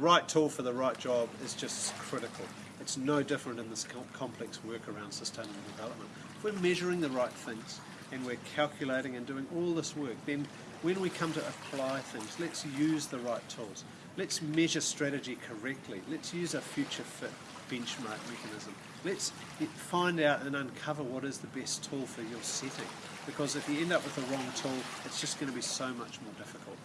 right tool for the right job is just critical. It's no different in this complex work around sustainable development. If we're measuring the right things and we're calculating and doing all this work, then when we come to apply things, let's use the right tools. Let's measure strategy correctly. Let's use a future fit benchmark mechanism. Let's find out and uncover what is the best tool for your setting. Because if you end up with the wrong tool, it's just going to be so much more difficult.